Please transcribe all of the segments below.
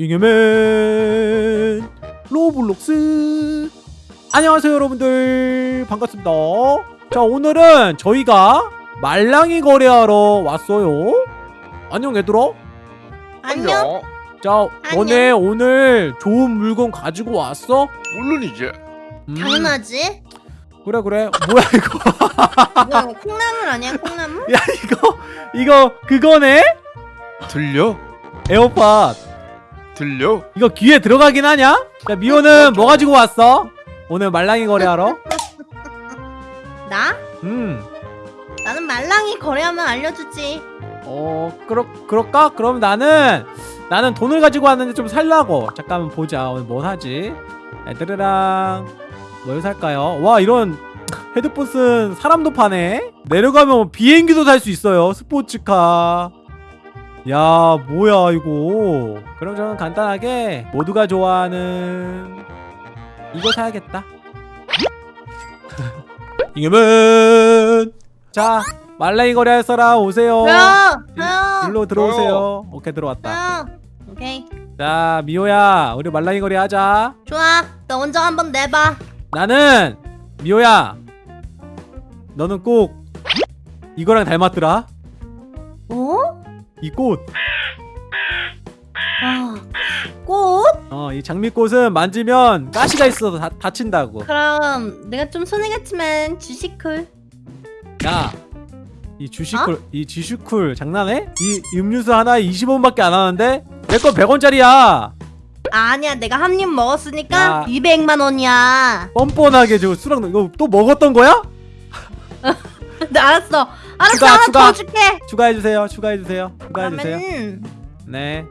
잉여맨 로블록스 안녕하세요 여러분들 반갑습니다 자 오늘은 저희가 말랑이 거래하러 왔어요 안녕 얘들아 안녕. 자 너네 오늘 좋은 물건 가지고 왔어? 물론이지. 음, 당연하지. 그래 그래 뭐야 이거 뭐야 이거 콩나물 아니야 콩나물? 야 이거 이거 그거네? 들려? 에어팟 들려? 이거 귀에 들어가긴 하냐? 자 미호는 뭐 가지고 왔어? 오늘 말랑이 거래하러? 나? 음 나는 말랑이 거래하면 알려주지. 어 그렇 그럴까? 그럼 나는 나는 돈을 가지고 왔는데 좀 살라고 잠깐만 보자 오늘 뭐 사지 애들이랑 뭘 살까요? 와 이런 헤드폰 쓴 사람도 파네 내려가면 비행기도 살수 있어요 스포츠카 야 뭐야 이거 그럼 저는 간단하게 모두가 좋아하는 이거 사야겠다 이겨면 자 말랭이 거래할 사람 오세요 야, 야, 일로 들어오세요. 오케이 들어왔다. 야. 오케이. 자 미호야, 우리 말랑이 거리 하자. 좋아. 너 먼저 한번 내봐. 나는 미호야. 너는 꼭 이거랑 닮았더라. 어? 이 꽃. 아, 꽃? 어, 이 장미꽃은 만지면 가시가 있어서 다, 다친다고. 그럼 내가 좀 손해겠지만 주식쿨. 야, 이 주식쿨, 이 지슈쿨 장난해? 이 음료수 하나에 20원밖에 안 하는데 내 건 100원짜리야. 아니야 내가 한 입 먹었으니까 야. 200만 원이야. 뻔뻔하게 저 수락 이거 또 먹었던 거야? 네, 알았어. 알았어 추가, 하나 추가. 더 줄게. 추가해 주세요. 추가해 주세요. 추가해 주세요. 그러면 네.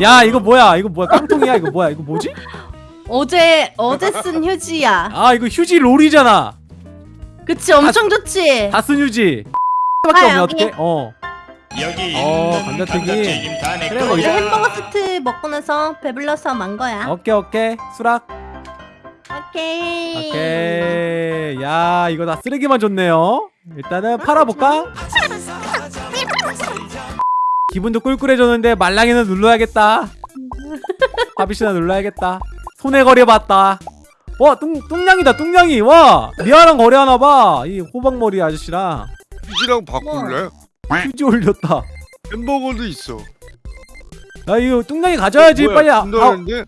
야 이거 뭐야 이거 뭐야 깡통이야 이거 뭐야 이거 뭐지? 어제 어제 쓴 휴지야. 아 이거 휴지 롤이잖아 그치 엄청 좋지. 다 쓴 휴지 밖에 아, 없네. 어떡해 어 여기 어, 감자튀김. 다내 그래, 뭐 이제-. 햄버거 세트 먹고 나서 배불러서 만 거야. 오케이 오케이 수락 오케이. 오케이. 야 이거 다 쓰레기만 줬네요. 일단은 팔아볼까? 기분도 꿀꿀해졌는데 말랑이는 눌러야겠다. 바비씨나 눌러야겠다. 손에 거래봤다. 와 뚱, 뚱냥이다 뚱냥이. 와 리아랑 거래하나봐. 이 호박머리 아저씨랑. 휴지랑 바꿀래? 휴지 올렸다. 햄버거도 있어. 야 이거 뚱냥이 가져야지 뭐야, 빨리 아, 아 준다는데?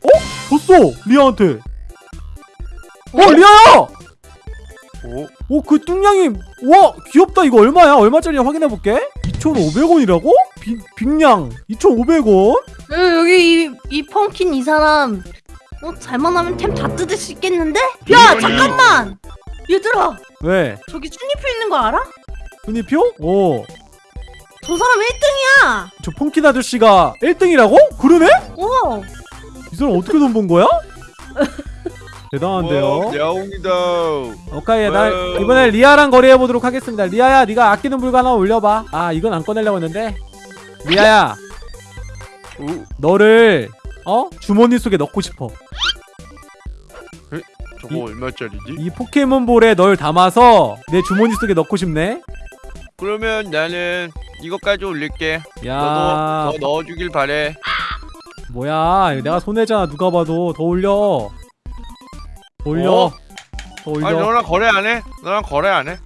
줬어 리아한테 어 리아야 어? 오그 뚱냥이 와 귀엽다 이거 얼마야 얼마짜리 확인해볼게 2,500원이라고? 빅냥 2,500원? 응 여기 이, 이 펑킨 이 사람 어 잘못하면 템 다 뜯을 수 있겠는데? 야. 잠깐만 얘들아 왜? 저기 쭈니표 있는 거 알아? 순위표? 오. 저 사람 1등이야 저 펑킨 아저씨가 1등이라고? 그러네? 어 이 사람 어떻게 돈 번 거야? 대단한데요 와, 야옹이다. 오케이 나. 이번에 리아랑 거래해 보도록 하겠습니다 리아야 네가 아끼는 물건 하나 올려봐 아 이건 안 꺼내려고 했는데 리아야 어? 너를 어? 주머니 속에 넣고 싶어 저거 이- 얼마짜리지? 이 포켓몬볼에 널 담아서 내 주머니 속에 넣고 싶네 그러면 나는 이거까지 올릴게. 야 너도 더 넣어주길 바래. 뭐야 내가 손해잖아 누가 봐도 더 올려 더 올려 어? 더 올려 아니 너랑 거래 안 해? 너랑 거래 안 해?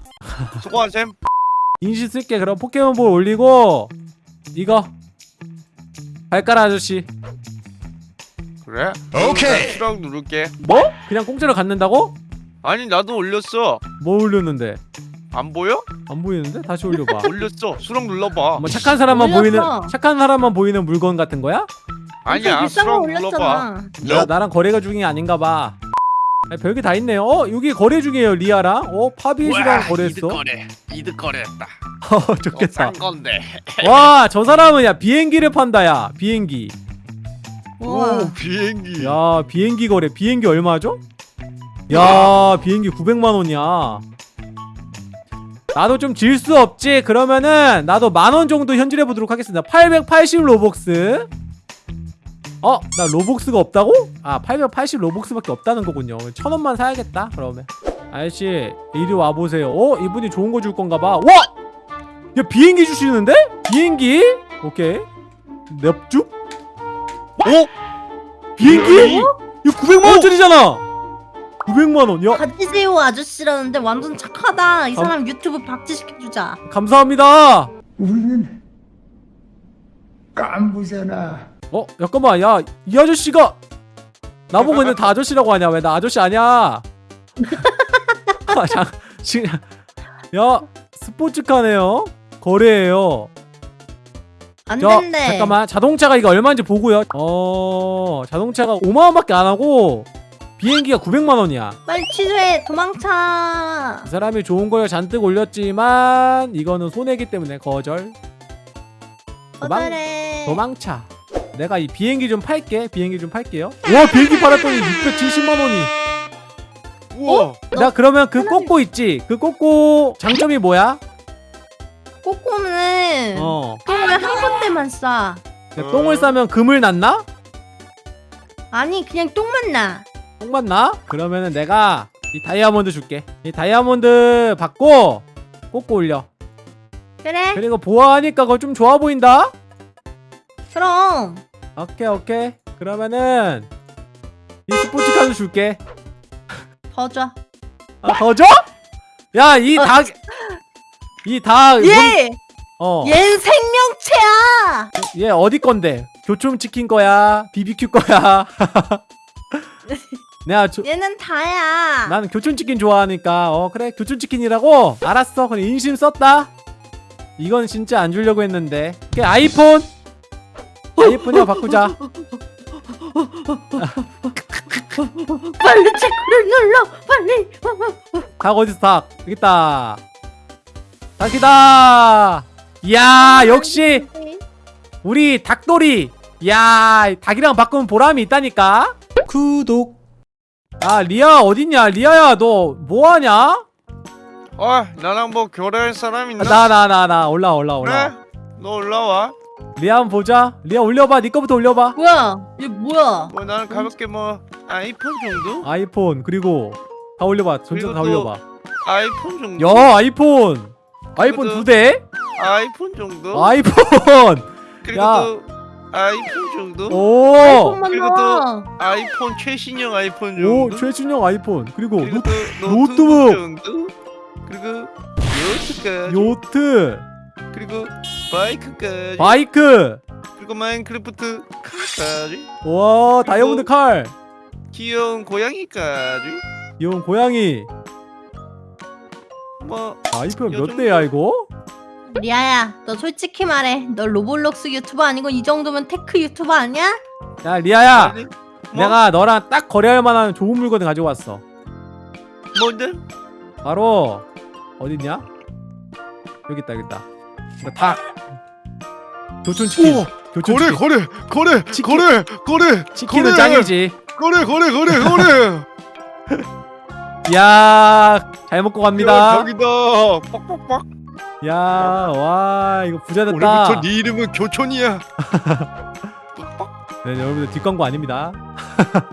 수고한 셈. 인시 쓸게 그럼 포켓몬볼 올리고 이거 발가락 아저씨 그래? 오케이. 수락 누를게. 뭐? 그냥 공짜로 갖는다고? 아니 나도 올렸어. 뭐 올렸는데? 안 보여? 안 보이는데? 다시 올려봐 올렸어. 수락 눌러봐. 뭐 착한 사람만 올렸어. 보이는 착한 사람만 보이는 물건 같은 거야? 아니야. 비싼 거 눌러봐. 올렸잖아 나, 나랑 거래가 중이 아닌가 봐 아니, 별게 다 있네요 어? 여기 거래 중이에요 리아랑 어? 파비에시랑 거래했어 거래. 이득 거래했다. 어 좋겠다 싼 건데. 와저 사람은 야 비행기를 판다 야 비행기 우와 오 비행기. 야 비행기 거래 비행기 얼마죠? 야 비행기 900만원이야 나도 좀 질 수 없지 그러면은 나도 만원 정도 현질해 보도록 하겠습니다 880 로벅스 어? 나 로벅스가 없다고? 아 880 로벅스밖에 없다는 거군요 천원만 사야겠다 그러면 아저씨 이리 와보세요 어? 이분이 좋은 거 줄 건가 봐 와! 야 비행기 주시는데? 비행기? 오케이 nep죽? 어? 비행기? 이거 900만 원짜리잖아. 900만 원. 야, 가지세요 아저씨라는데 완전 착하다. 이 감- 사람 유튜브 박지시켜주자. 감사합니다. 우리는 깐부잖아. 어, 잠깐만. 야, 이 아저씨가 나보고 근데 다 아저씨라고 하냐? 왜 나 아저씨 아니야? 아, 지금 야, 스포츠카네요. 거래예요. 안저 된대. 잠깐만. 자동차가 이거 얼마인지 보고요. 어, 자동차가 5만 원밖에 안 하고 비행기가 900만 원이야. 빨리 취소해. 도망쳐. 이 사람이 좋은 걸 잔뜩 올렸지만 이거는 손해기 때문에 거절. 도망-. 도망차. 내가 이 비행기 좀 팔게. 비행기 좀 팔게요. 와 비행기 팔았더니 670만 원이. 우와. 나 그러면 그 꼬꼬 있지? 그 꼬꼬 장점이 뭐야? 꼬꼬는 어. 똥을 한 군데만 싸. 야, 똥을 싸면 금을 낳나? 아니 그냥 똥만 나. 똥만 나? 그러면은 내가 이 다이아몬드 줄게. 이 다이아몬드 받고 꼬꼬 올려. 그래? 그리고 보아하니까 그거 좀 좋아 보인다. 그럼. 오케이 오케이. 그러면은 이 스포츠카도 줄게. 더 줘. 아, 더 줘? 야, 이 닭, 이 닭, 뭔- 얘! 어, 얘는 생명체야! 얘 어디 건데? 교촌 치킨 거야? BBQ 거야? 내가 조, 얘는 다야. 나는 교촌 치킨 좋아하니까, 어, 그래, 교촌 치킨이라고? 알았어, 그래, 인심 썼다? 이건 진짜 안 주려고 했는데. 아이폰! 아이폰이랑 바꾸자. 빨리 체크를 눌러! 빨리! 닭 어딨어, 닭? 여기 있다. 닭이다! 이야, 역시, 우리 닭돌이 야 닭이랑 바꾸면 보람이 있다니까 구독 아 리아 어딨냐 리아야 너 뭐하냐 아 나랑 뭐 교류할 사람 있나? 나 나 나나 올라 올라 올라 그래? 너 올라와. 리아 한번 보자 리아 올려봐 니 거부터 올려봐 뭐야? 얘 뭐야? 뭐 나는 가볍게 뭐 아이폰 정도? 아이폰 그리고 다 올려봐 전체 다또 올려봐 아이폰 정도? 야 아이폰 아이폰 두 대? 아이폰 정도? 아이폰 그리고 야. 또 아이폰 정도? 오 아이폰만 그리고 나. 아이폰 최신형 아이폰 오 정도? 최신형 아이폰 그리고 그리고 노, 또 노트북. 노트북 정도? 그리고 요트까지 요트 그리고 바이크까지 바이크 그리고 마인크래프트 카까지 와 다이아몬드 칼 귀여운 고양이까지 이건 고양이 뭐 아이폰 몇 대야 이거? 리아야, 너 솔직히 말해. 너 로블록스 유튜버 아니고 이 정도면 tech 유튜버 아니야? 야 리아야 아니, 뭐? 내가 너랑 딱 거래할 만한 좋은 물건을 가지고 왔어 뭔데? 바로 어딨냐? 여기 있다 여기 있다 닭. 교촌 치킨. 교촌 거래 치킨. 거래 거래 치킨. 거래 거래. 치킨은 거래. 짱이지. 거래 거래 거래 거래. 이야 잘 먹고 갑니다. 여기다. 빡빡빡. 야와 이거 부자 오늘부터 됐다 네 이름은 교촌이야. 네 여러분들 뒷광고 아닙니다.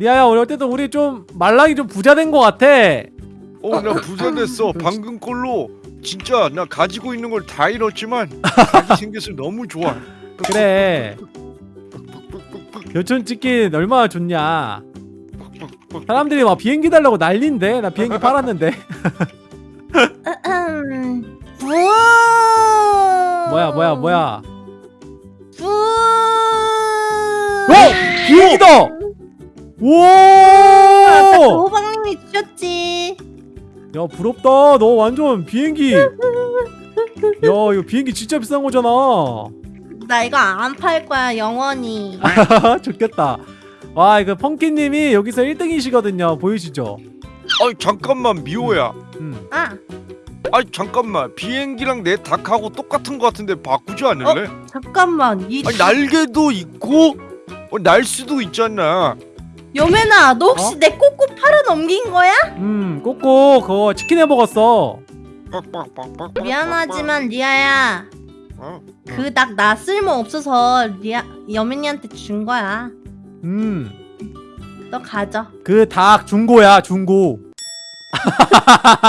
리아야 오늘 어쨌든 우리 좀 말랑이 좀 부자 된 것 같아. 어나 부자 됐어. 방금 걸로 진짜 나 가지고 있는 걸 다 잃었지만 자기 생겨서 너무 좋아 그래 교촌 치킨 얼마나 좋냐 사람들이 막 비행기 달라고 난린데 나 비행기 팔았는데. 뭐야 뭐야 뭐야. 어! 비행기다! 아까 그 오! 호박님이 주셨지. 야 부럽다. 너 완전 비행기. 야 이거 비행기 진짜 비싼 거잖아. 나 이거 안 팔 거야 영원히. 좋겠다. 와 이거 펑키님이 여기서 1등이시거든요. 보이시죠? 아니 잠깐만 미호야. 음. 아. 아니 잠깐만. 비행기랑 내 닭하고 똑같은 거 같은데 바꾸지 않을래? 잠깐만. 이 아니 날개도 있고 어, 날 수도 있잖아 여매나 너 혹시 어? 내 꼬꼬 팔아 넘긴 거야? 음 꼬꼬 그거 치킨 해 먹었어 빡빡빡빡 미안하지만 리아야 어? 그닭 나 쓸모 없어서 리아 여맨이한테 준 거야. 음그 너 가져. 닭 중고야 중고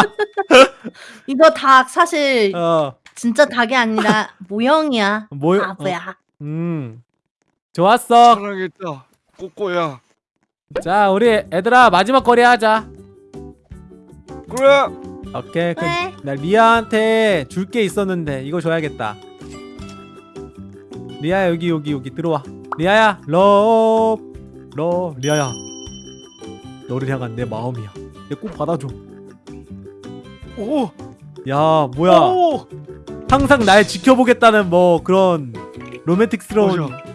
이거 닭 사실 어 진짜 닭이 아니라 모형이야. 뭐 바보야. 음. 좋았어. 사랑했다 꼬꼬야 자, 우리 애들아 마지막 거리 하자. 그래 오케이. 그, 네. 나 리아한테 줄 게 있었는데 이거 줘야겠다. 리아야 여기 여기 여기 들어와. 리아야 러브 러 리아야 너를 향한 내 마음이야. 내꼭 받아줘. 오야 뭐야? 오! 항상 날 지켜보겠다는 뭐 그런 로맨틱스러운.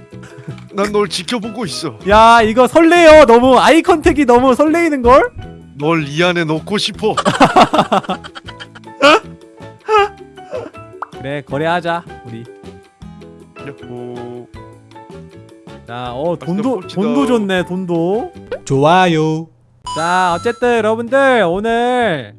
난 널 지켜보고 있어 야 이거 설레요. 너무 eye contact이 너무 설레이는 걸? 널 이 안에 넣고 싶어 그래 거래하자 우리. 야호 자, 어 맛있다, 돈도. 돈도 좋네 돈도. 좋아요. 자 어쨌든 여러분들 오늘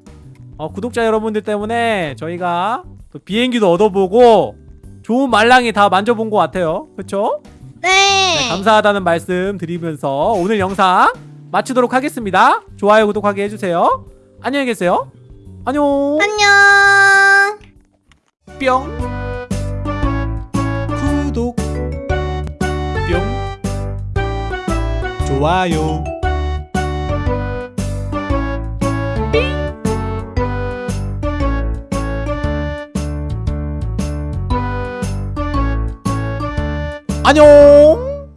어, 구독자 여러분들 때문에 저희가 또 비행기도 얻어보고 좋은 말랑이 다 만져본 것 같아요 그쵸? 네. 네, 감사하다는 말씀 드리면서 오늘 영상 마치도록 하겠습니다 좋아요 구독하게 해주세요 안녕히 계세요 안녕 안녕. 뿅 구독, 뿅. 좋아요. 안녕